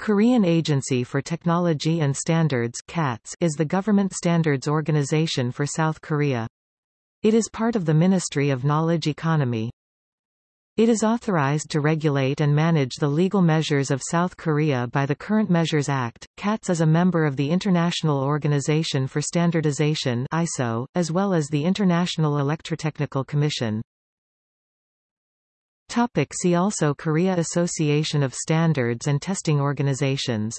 Korean Agency for Technology and Standards KATS is the government standards organization for South Korea. It is part of the Ministry of Knowledge Economy. It is authorized to regulate and manage the legal measures of South Korea by the Current Measures Act. KATS is a member of the International Organization for Standardization ISO, as well as the International Electrotechnical Commission. Topic see also Korea Association of Standards and Testing Organizations